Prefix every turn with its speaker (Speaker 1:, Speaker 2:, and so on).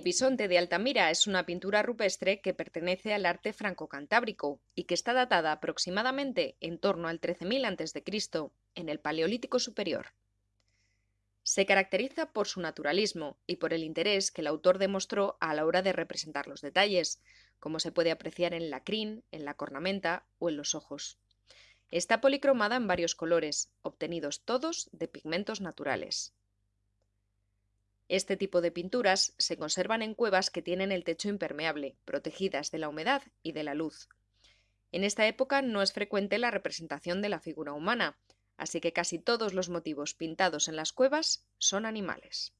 Speaker 1: bisonte de Altamira es una pintura rupestre que pertenece al arte franco-cantábrico y que está datada aproximadamente en torno al 13.000 a.C., en el Paleolítico Superior. Se caracteriza por su naturalismo y por el interés que el autor demostró a la hora de representar los detalles, como se puede apreciar en la crin, en la cornamenta o en los ojos. Está policromada en varios colores, obtenidos todos de pigmentos naturales. Este tipo de pinturas se conservan en cuevas que tienen el techo impermeable, protegidas de la humedad y de la luz. En esta época no es frecuente la representación de la figura humana, así que casi todos los motivos pintados en las cuevas son animales.